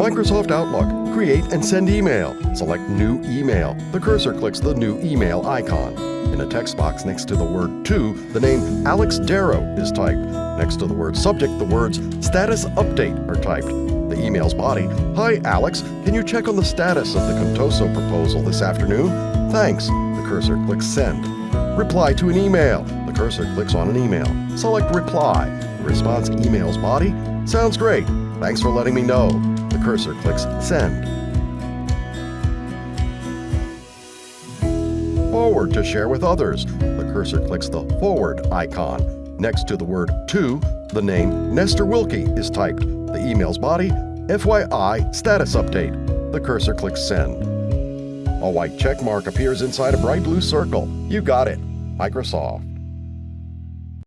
Microsoft Outlook. Create and send email. Select New Email. The cursor clicks the New Email icon. In a text box next to the word To, the name Alex Darrow is typed. Next to the word Subject, the words Status Update are typed. The email's body Hi, Alex. Can you check on the status of the Contoso proposal this afternoon? Thanks. The cursor clicks Send. Reply to an email. The cursor clicks on an email. Select Reply. The response email's body Sounds great. Thanks for letting me know. Cursor clicks Send. Forward to share with others. The cursor clicks the Forward icon. Next to the word To, the name Nestor Wilkie is typed. The email's body FYI Status Update. The cursor clicks Send. A white check mark appears inside a bright blue circle. You got it. Microsoft.